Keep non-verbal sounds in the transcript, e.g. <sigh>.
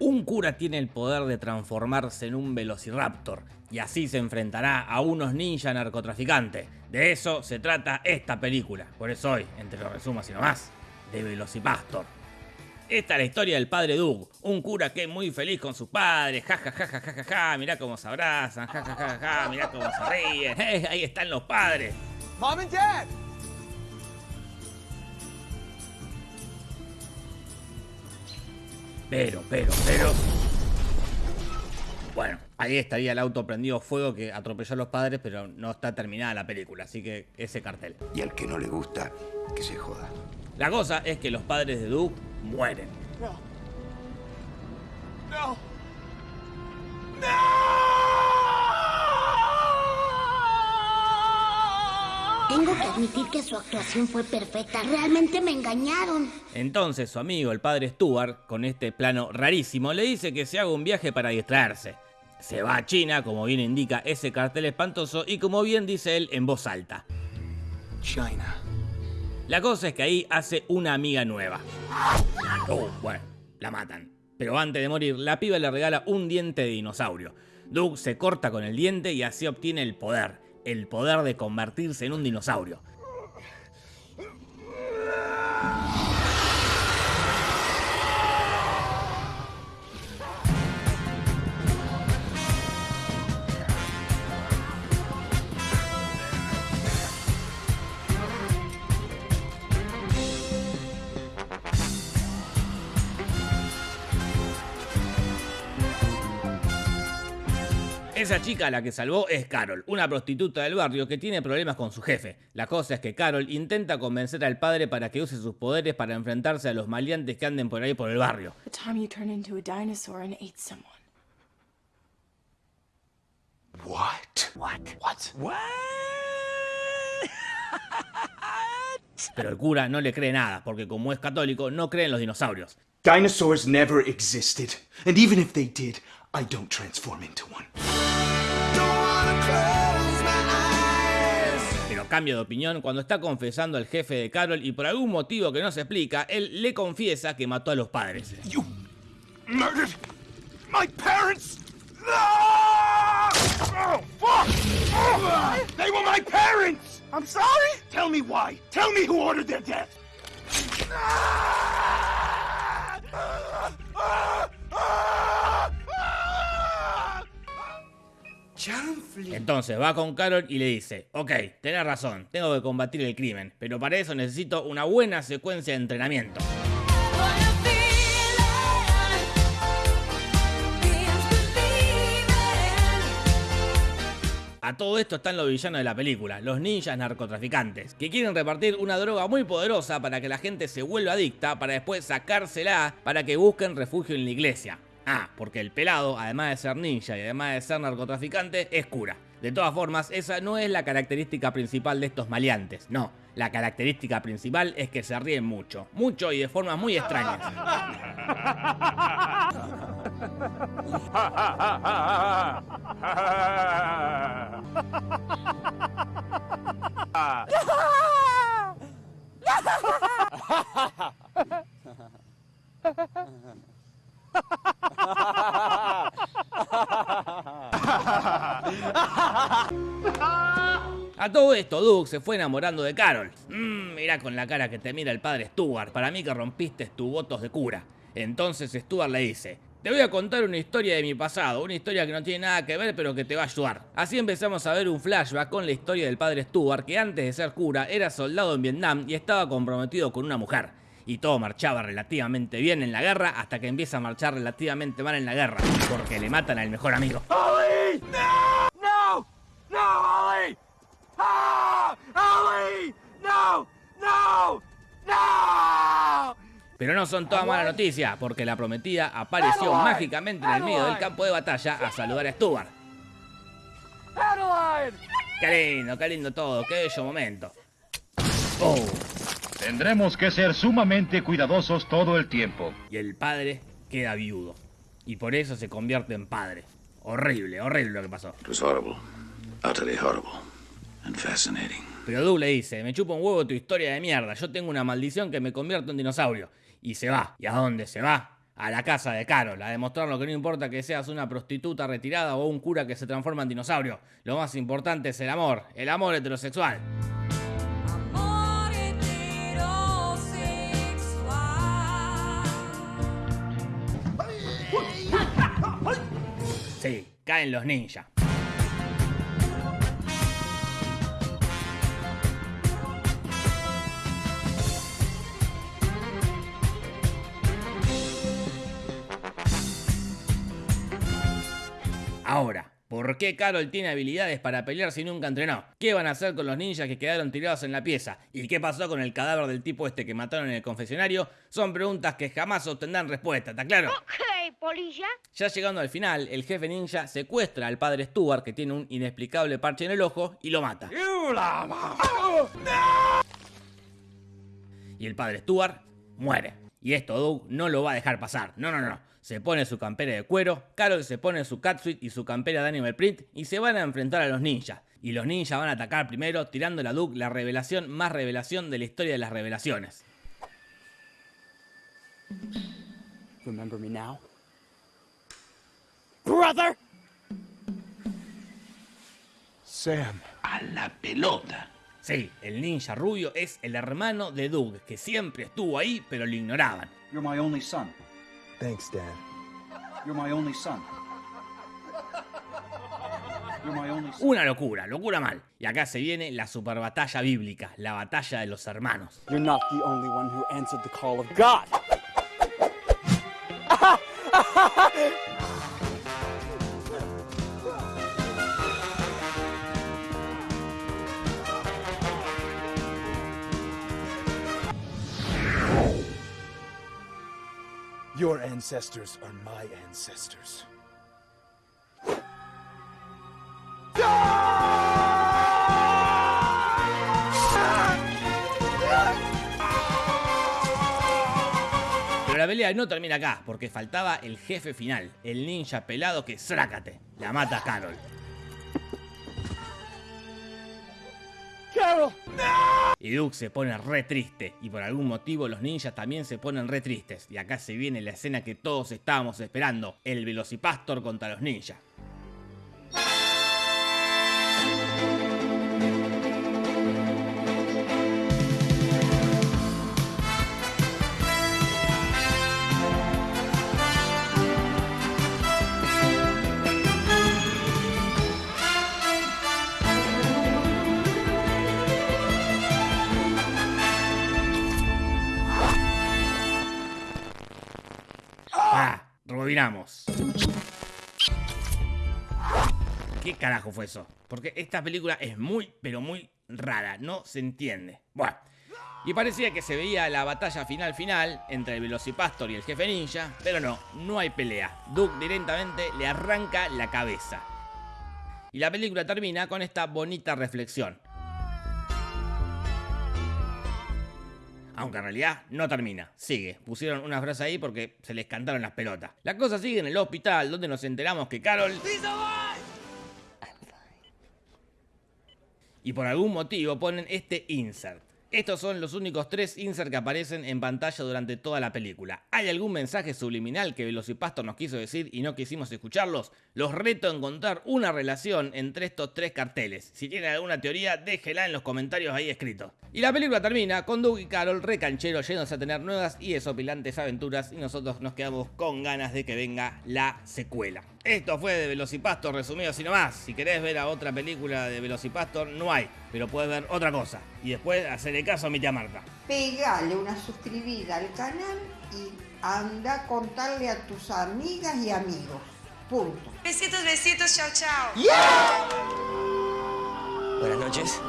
Un cura tiene el poder de transformarse en un velociraptor y así se enfrentará a unos ninja narcotraficantes. De eso se trata esta película. Por eso hoy, entre los resumos y nomás, de Velocipastor. Esta es la historia del padre Doug, un cura que es muy feliz con sus padres, ja ja ja ja ja ja, ja mirá cómo se abrazan, ja ja ja ja, mirá cómo se ríen, ahí están los padres. Mom and Dad! Pero, pero, pero... Bueno, ahí estaría el auto prendido fuego que atropelló a los padres, pero no está terminada la película, así que ese cartel. Y al que no le gusta, que se joda. La cosa es que los padres de Doug mueren. No. No. Tengo que admitir que su actuación fue perfecta. Realmente me engañaron. Entonces su amigo, el padre Stuart, con este plano rarísimo, le dice que se haga un viaje para distraerse. Se va a China, como bien indica ese cartel espantoso, y como bien dice él en voz alta. China. La cosa es que ahí hace una amiga nueva. Oh, bueno, la matan. Pero antes de morir, la piba le regala un diente de dinosaurio. Doug se corta con el diente y así obtiene el poder. El poder de convertirse en un dinosaurio. Esa chica a la que salvó es Carol, una prostituta del barrio que tiene problemas con su jefe. La cosa es que Carol intenta convencer al padre para que use sus poderes para enfrentarse a los maleantes que anden por ahí por el barrio. What? What? What? What? <laughs> Pero el cura no le cree nada, porque como es católico, no cree en los dinosaurios. Dinosaurs never existed. And even if they did, I don't transform into one. Pero cambia de opinión cuando está confesando al jefe de Carol y por algún motivo que no se explica, él le confiesa que mató a los padres. You murdered my parents! No! Oh, fuck! Oh, they were my parents! I'm sorry? Tell me why. Tell me who ordered their death. Entonces va con Carol y le dice, ok, tenés razón, tengo que combatir el crimen, pero para eso necesito una buena secuencia de entrenamiento. A todo esto están los villanos de la película, los ninjas narcotraficantes, que quieren repartir una droga muy poderosa para que la gente se vuelva adicta, para después sacársela para que busquen refugio en la iglesia. Ah, porque el pelado, además de ser ninja y además de ser narcotraficante, es cura. De todas formas, esa no es la característica principal de estos maleantes, no. La característica principal es que se ríen mucho, mucho y de formas muy extrañas. <laughs> A todo esto, Doug se fue enamorando de Carol. Mmm, mirá con la cara que te mira el padre Stuart, para mí que rompiste tus votos de cura. Entonces Stuart le dice, te voy a contar una historia de mi pasado, una historia que no tiene nada que ver pero que te va a ayudar. Así empezamos a ver un flashback con la historia del padre Stuart que antes de ser cura era soldado en Vietnam y estaba comprometido con una mujer. Y todo marchaba relativamente bien en la guerra hasta que empieza a marchar relativamente mal en la guerra, porque le matan al mejor amigo. Ollie! No! No! No, Ollie! Ah! Ollie! No! No! No! Pero no son todas malas noticias, porque la prometida apareció mágicamente en el medio del campo de batalla a saludar a Stuart. Adeline! Qué lindo, qué lindo todo, qué bello momento. Oh, Tendremos que ser sumamente cuidadosos todo el tiempo. y el padre queda viudo. Y por eso se convierte en padre. Horrible, horrible lo que pasó. It was horrible. Utterly horrible. And fascinating. Pero Doug le dice, me chupa un huevo tu historia de mierda, yo tengo una maldición que me convierto en dinosaurio. Y se va. ¿Y a dónde se va? a la casa de Carol, a demostrarlo que no importa que seas una prostituta retirada o un cura que se transforma en dinosaurio. Lo más importante es el amor, el amor heterosexual. Sí, caen los ninjas. Ahora, ¿por qué Carol tiene habilidades para pelear si nunca entrenó? ¿Qué van a hacer con los ninjas que quedaron tirados en la pieza? ¿Y qué pasó con el cadáver del tipo este que mataron en el confesionario? Son preguntas que jamás obtendrán respuesta, ¿está claro? Polilla. Ya llegando al final, el jefe ninja secuestra al padre Stuart, que tiene un inexplicable parche en el ojo, y lo mata. Y el padre Stuart muere. Y esto Doug no lo va a dejar pasar. No, no, no. Se pone su campera de cuero, Carol se pone su catsuit y su campera de Animal Print y se van a enfrentar a los ninjas. Y los ninjas van a atacar primero tirando a Doug la revelación más revelación de la historia de las revelaciones. Remember me now? Brother! Sam. A la pelota. Sí, el ninja rubio es el hermano de Doug, que siempre estuvo ahí pero lo ignoraban. You're my only son. Thanks, Dad. You're my only son. You're my only son. Una locura, locura mal. Y acá se viene la super batalla bíblica, la batalla de los hermanos. You're not the only one who answered the call of God. <laughs> Your ancestors are my ancestors. Pero la pelea no termina acá, porque faltaba el jefe final, el ninja pelado que zrácate, la mata a Carol. Carol! Y Duke se pone re triste, y por algún motivo los ninjas también se ponen re tristes. Y acá se viene la escena que todos estábamos esperando, el Velocipastor contra los ninjas. Rebobinamos. ¿Qué carajo fue eso? Porque esta película es muy, pero muy rara, no se entiende. Bueno, y parecía que se veía la batalla final final entre el Velocipastor y el jefe ninja, pero no, no hay pelea. Duke directamente le arranca la cabeza. Y la película termina con esta bonita reflexión. Aunque en realidad no termina, sigue. Pusieron una frase ahí porque se les cantaron las pelotas. La cosa sigue en el hospital donde nos enteramos que Carol... Y por algún motivo ponen este insert. Estos son los únicos tres inserts que aparecen en pantalla durante toda la película. ¿Hay algún mensaje subliminal que Velocipastor nos quiso decir y no quisimos escucharlos? Los reto a encontrar una relación entre estos tres carteles. Si tienen alguna teoría, déjela en los comentarios ahí escritos. Y la película termina con Doug y Carol recancheros yéndose a tener nuevas y desopilantes aventuras y nosotros nos quedamos con ganas de que venga la secuela. Esto fue de Velocipastor resumido así nomás. Si querés ver a otra película de Velocipastor, no hay. Pero puedes ver otra cosa. Y después hacerle caso a mi tía Marta. Pegale una suscribida al canal y anda a contarle a tus amigas y amigos. Punto. Besitos, besitos, chao, chao. Buenas noches.